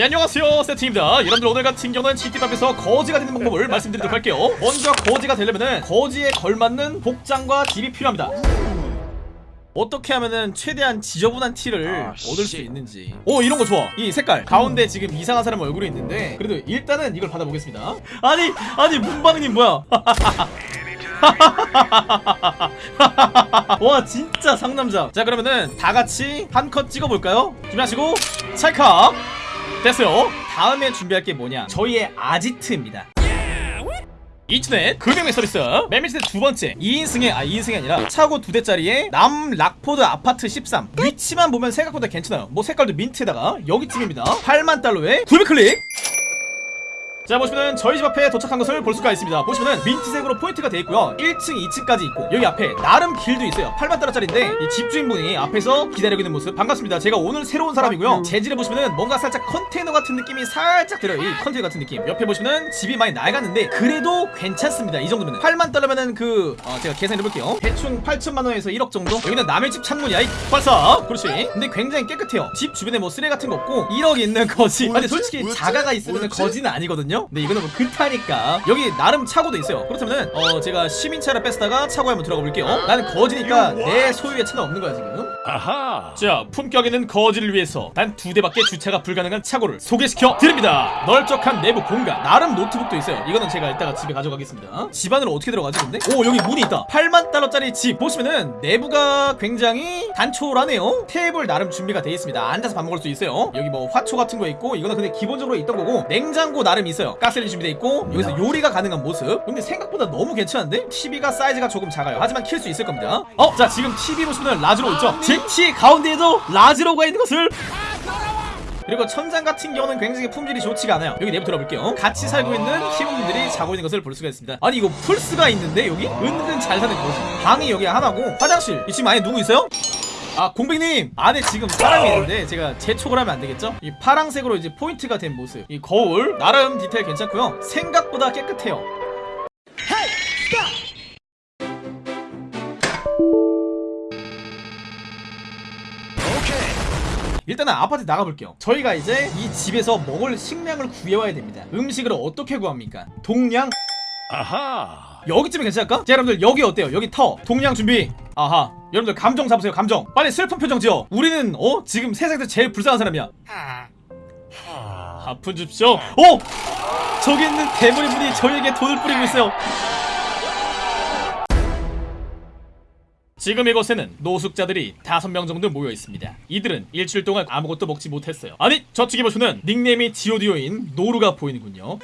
네 안녕하세요 세팅입니다. 여러분들 오늘 같은 경우는 GT밥에서 거지가 되는 방법을 말씀드리도록 할게요. 먼저 거지가 되려면은 거지에 걸맞는 복장과 딥이 필요합니다. 어떻게 하면은 최대한 지저분한 티를 아, 얻을 수 씨. 있는지. 오 이런 거 좋아. 이 색깔. 가운데 지금 이상한 사람 얼굴이 있는데 그래도 일단은 이걸 받아보겠습니다. 아니 아니 문방님 뭐야? 와 진짜 상남자. 자 그러면은 다 같이 한 컷 찍어볼까요? 준비하시고 찰칵 됐어요. 다음에 준비할 게 뭐냐? 저희의 아지트입니다. 이춘의 금융의 서비스. 맨 밑에 두 번째. 2인승의 아 2인승이 아니라 차고 두 대짜리의 남 락포드 아파트 13 위치만 보면 생각보다 괜찮아요. 뭐 색깔도 민트에다가 여기쯤입니다. 8만 달러에 900클릭 자 보시면은 저희 집 앞에 도착한 것을 볼 수가 있습니다. 보시면은 민트색으로 포인트가 돼 있고요. 1층 2층까지 있고 여기 앞에 나름 길도 있어요. 8만달러짜리인데 이 집주인분이 앞에서 기다리고 있는 모습 반갑습니다. 제가 오늘 새로운 사람이고요. 재질을 보시면은 뭔가 살짝 컨테이너 같은 느낌이 살짝 들어요. 이 컨테이너 같은 느낌. 옆에 보시면은 집이 많이 낡았는데 그래도 괜찮습니다. 이 정도면은. 8만달러면은 그 어, 제가 계산해볼게요. 대충 8천만원에서 1억 정도? 여기는 남의 집 창문이야. 이발사 그렇지. 근데 굉장히 깨끗해요. 집 주변에 뭐 쓰레기 같은 거 없고 1억 있는 거지. 근데 솔직히 뭐였지? 자가가 있으면? 거지는 아니거든요 근데 이거는 뭐 그타니까. 여기 나름 차고도 있어요. 그렇다면은 어 제가 시민차를 뺐다가 차고에 한번 들어가 볼게요. 나는 거지니까 내 소유의 차는 없는 거야 지금. 아하. 자 품격 있는 거지를 위해서 단 두 대밖에 주차가 불가능한 차고를 소개시켜 드립니다. 널쩍한 내부 공간 나름 노트북도 있어요. 이거는 제가 이따가 집에 가져가겠습니다. 집 안으로 어떻게 들어가지 근데? 오 여기 문이 있다. 8만 달러짜리 집. 보시면은 내부가 굉장히 단촐하네요. 테이블 나름 준비가 되어 있습니다. 앉아서 밥 먹을 수 있어요. 여기 뭐 화초 같은 거 있고 이거는 근데 기본적으로 있던 거고 냉장고 나름 있어요 가스레인지 준비되어 있고 여기서 요리가 가능한 모습. 근데 생각보다 너무 괜찮은데? TV가 사이즈가 조금 작아요. 하지만 킬 수 있을 겁니다. 어? 자 지금 TV 보시면 라즈로 있죠? 제 T 가운데에도 라즈로가 있는 것을. 그리고 천장 같은 경우는 굉장히 품질이 좋지가 않아요. 여기 내부 들어볼게요. 같이 살고 있는 팀원들이 자고 있는 것을 볼 수가 있습니다. 아니 이거 플스가 있는데 여기? 은근 잘 사는 거지 방이 여기 하나고 화장실. 이 지금 안에 누구 있어요? 아 공백님! 안에 지금 사람이 있는데 제가 재촉을 하면 안 되겠죠? 이 파랑색으로 이제 포인트가 된 모습. 이 거울? 나름 디테일 괜찮고요. 생각보다 깨끗해요. 일단은 아파트 나가볼게요. 저희가 이제 이 집에서 먹을 식량을 구해와야 됩니다. 음식을 어떻게 구합니까? 동량 아하. 여기쯤이 괜찮을까? 자 여러분들 여기 어때요? 여기 터! 동량 준비! 아하 여러분들 감정 잡으세요 감정 빨리 슬픈 표정 지어 우리는 어? 지금 세상에서 제일 불쌍한 사람이야 아픈 줍쇼 어! 저기 있는 대머리 분이 저희에게 돈을 뿌리고 있어요 지금 이곳에는 노숙자들이 다섯 명 정도 모여 있습니다. 이들은 일주일 동안 아무것도 먹지 못했어요. 아니 저쪽에 보시면 닉네임이 디오디오인 노루가 보이는군요.